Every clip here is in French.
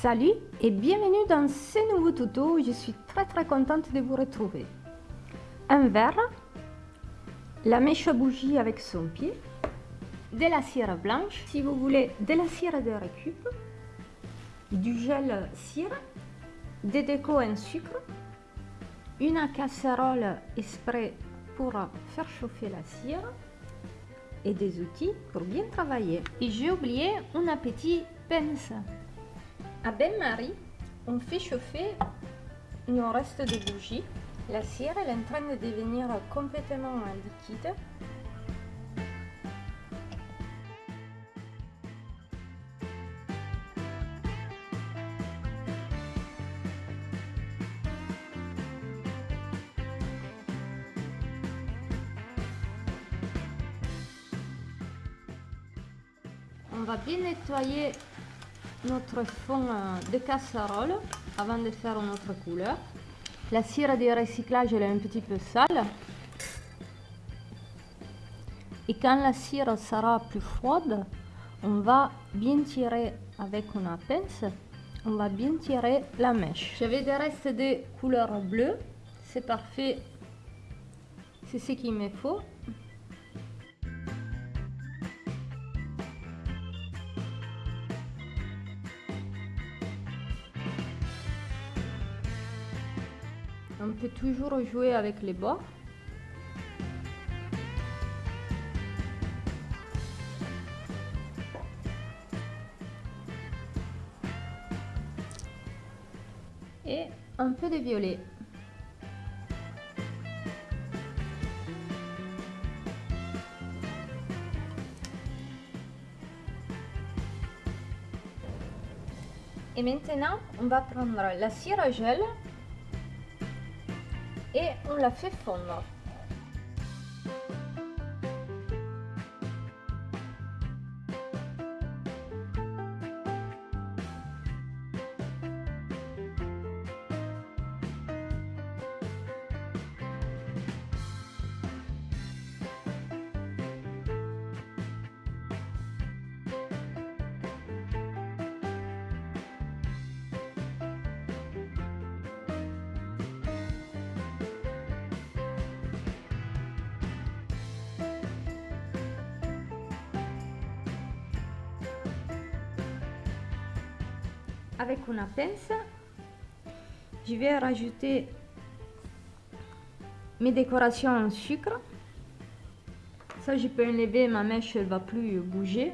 Salut et bienvenue dans ce nouveau tuto, je suis très très contente de vous retrouver. Un verre, la mèche à bougie avec son pied, de la cire blanche, si vous voulez de la cire de récup, du gel cire, des décos en sucre, une casserole exprès pour faire chauffer la cire et des outils pour bien travailler. Et j'ai oublié un petit pince. À bain-marie, on fait chauffer nos restes de bougie. La cire est en train de devenir complètement liquide. On va bien nettoyer notre fond euh, de casserole avant de faire notre couleur. La cire de recyclage elle est un petit peu sale. Et quand la cire sera plus froide, on va bien tirer avec une pince, on va bien tirer la mèche. J'avais des restes de couleur bleue, c'est parfait, c'est ce qu'il me faut. Peut toujours jouer avec les bords. Et un peu de violet. Et maintenant, on va prendre la cire à gel et on la fait fondre. Avec une pince, je vais rajouter mes décorations en sucre. Ça, je peux enlever, ma mèche, elle va plus bouger.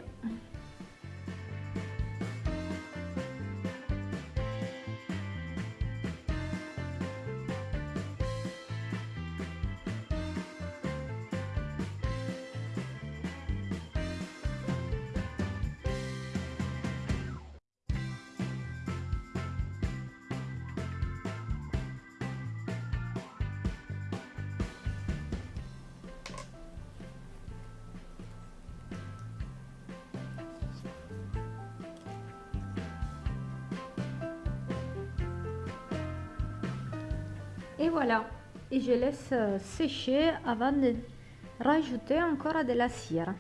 Et voilà, et je laisse euh, sécher avant de rajouter encore de la cire.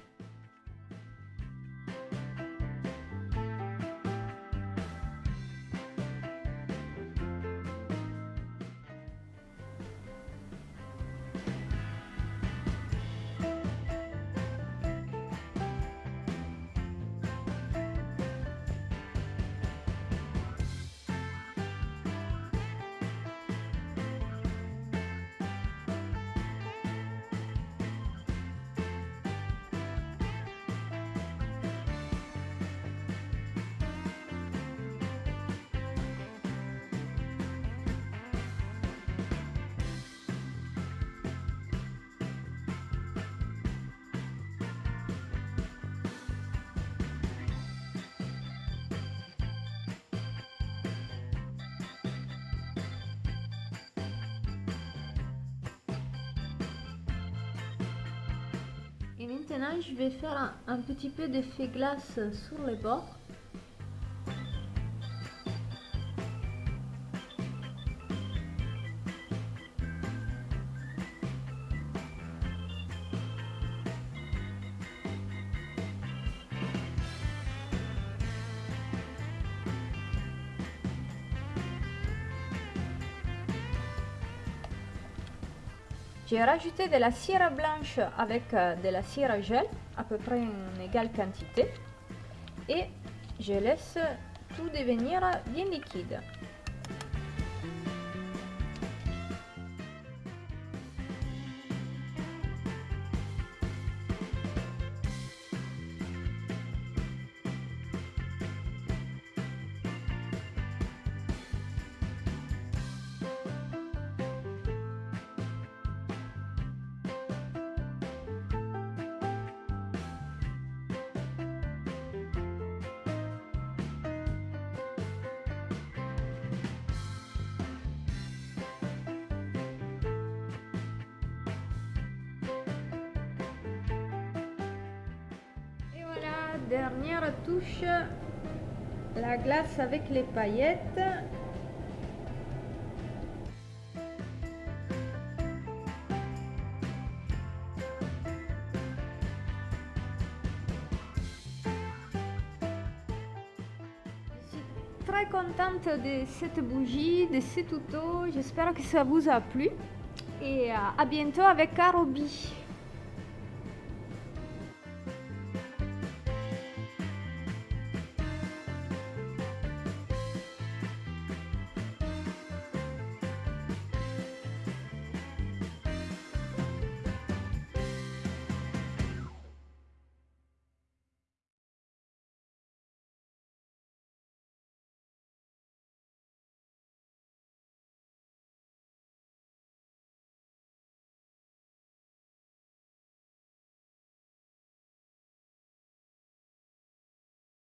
Et maintenant, je vais faire un, petit peu d'effet glace sur les bords. J'ai rajouté de la cire blanche avec euh, de la cire gel, à peu près une égale quantité. Et je laisse tout devenir bien liquide. Dernière touche, la glace avec les paillettes. Je suis très contente de cette bougie, de ce tuto. J'espère que ça vous a plu. Et à bientôt avec Carobi.